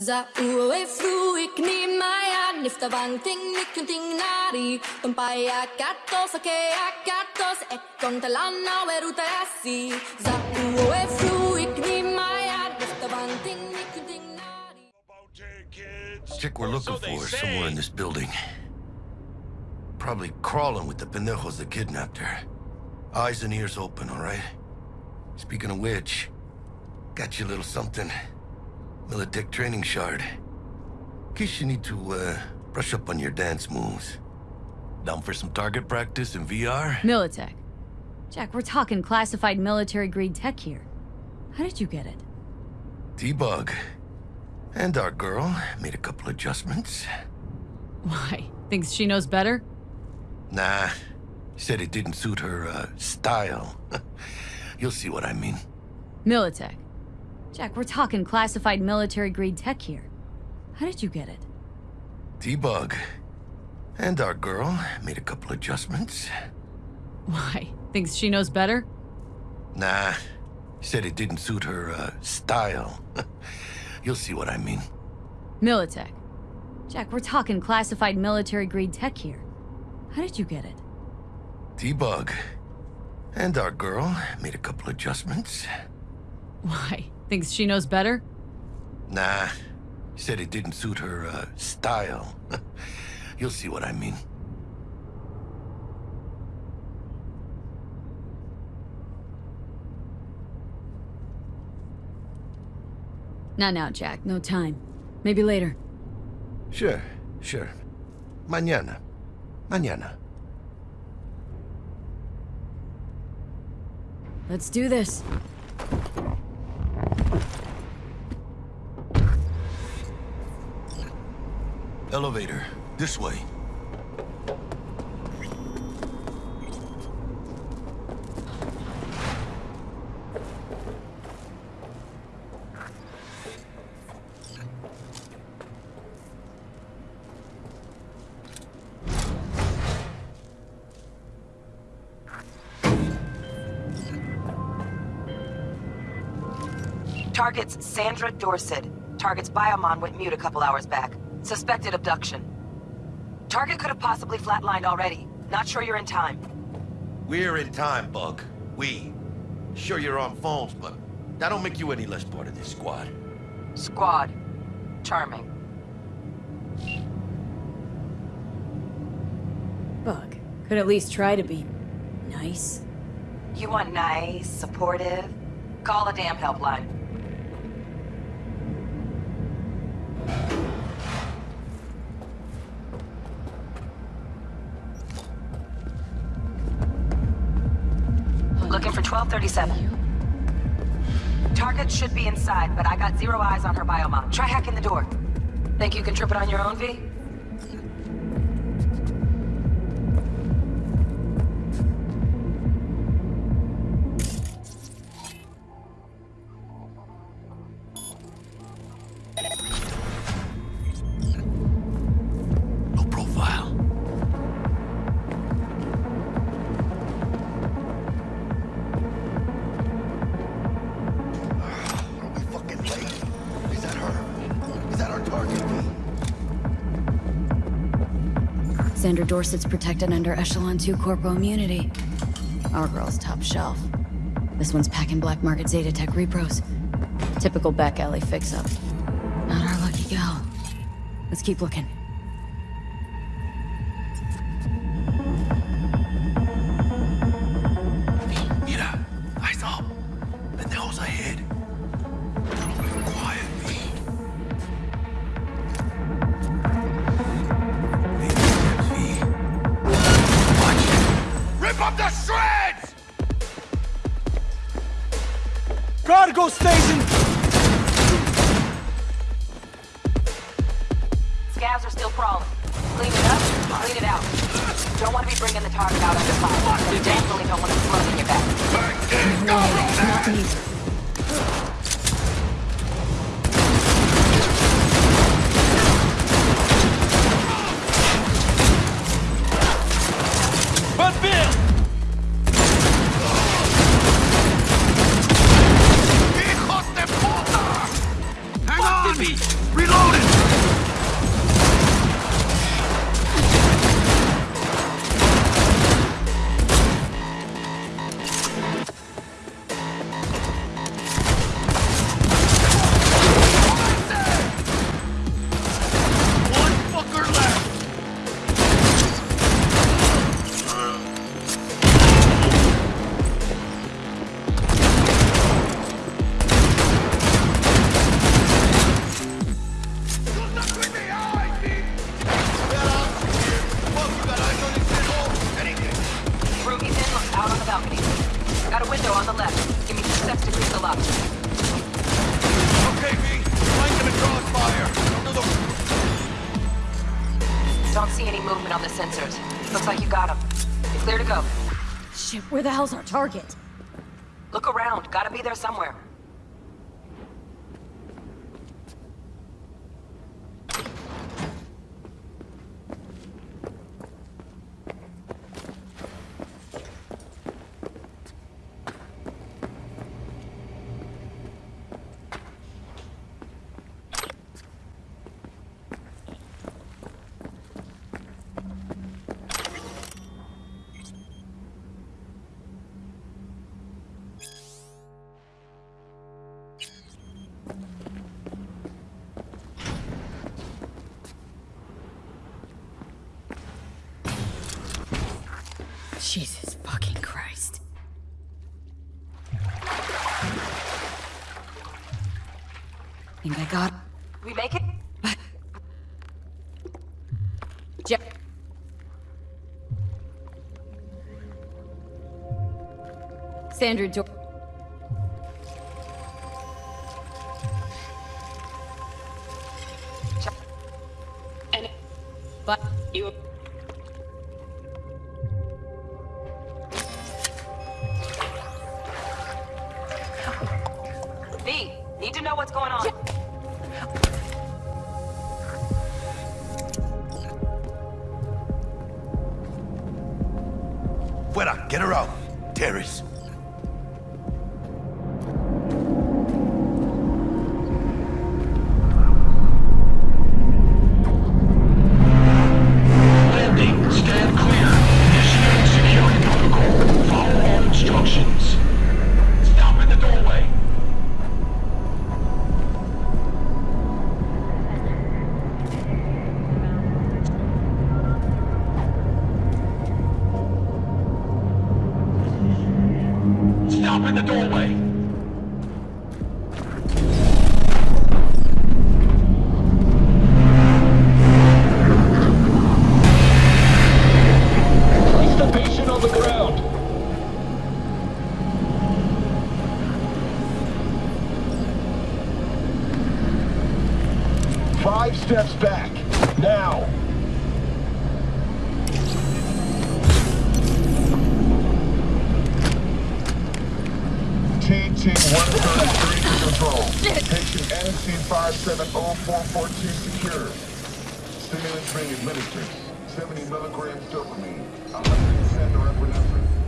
Za ue flu ik ni maya nifta bang ting nikun ting nari Tumpaya katos ake akatos ek kon talana weruta asi Za ue flu ik ni maya nifta bang ting nikun ting nari Chick we're looking for is somewhere in this building. Probably crawling with the pendejos that kidnapped her. Eyes and ears open, all right? Speaking of which, got you a little something. Militech training shard. In case you need to, uh, brush up on your dance moves. Down for some target practice in VR? Militech. Jack, we're talking classified military-grade tech here. How did you get it? T-Bug. And our girl made a couple adjustments. Why? Thinks she knows better? Nah, said it didn't suit her, uh, style. You'll see what I mean. Militech. Jack, we're talking classified military-grade tech here. How did you get it? T-Bug. And our girl made a couple adjustments. Why? Thinks she knows better? Nah, said it didn't suit her, uh, style. You'll see what I mean. Militech. Jack, we're talking classified military-grade tech here. How did you get it? T-Bug. And our girl made a couple adjustments. Why? Thinks she knows better? Nah, said it didn't suit her, uh, style. You'll see what I mean. Not now, Jack. No time. Maybe later. Sure, sure. Mañana. Mañana. Let's do this. Elevator. This way. Target's Sandra Dorsett. Target's biomon went mute a couple hours back. Suspected abduction. Target could have possibly flatlined already. Not sure you're in time. We're in time, Bug. We. Sure you're on phones, but that don't make you any less part of this squad. Squad. Charming. Bug. Could at least try to be... nice. You want nice, supportive? Call a damn helpline. 1237. Target should be inside, but I got zero eyes on her biomon. Try hacking the door. Think you can trip it on your own, V? Sandra Dorsett's protected under Echelon 2 Corpo immunity. Our girl's top shelf. This one's packing black market Zetatech repros. Typical back alley fix-up. Not our lucky gal. Let's keep looking. Cargo station! Scavs are still crawling. Clean it up, clean it out. Don't want to be bringing the target out under fire. You definitely don't want to flood in your back. But Got a window on the left. Give me two seconds to clear the lobby. Okay, V. Find them and draw fire. Don't see any movement on the sensors. Looks like you got them. You're clear to go. Shit, where the hell's our target? Look around. Gotta be there somewhere. Jesus fucking Christ. Think I got We make it? Jack. Sandra Dor- And but you... Terrace. In the doorway. Place the patient on the ground. Five steps back. TT-133 to control. Patient NC-570442 secure. Stimulants being administered. 70 milligrams dopamine. 100% norepinephrine.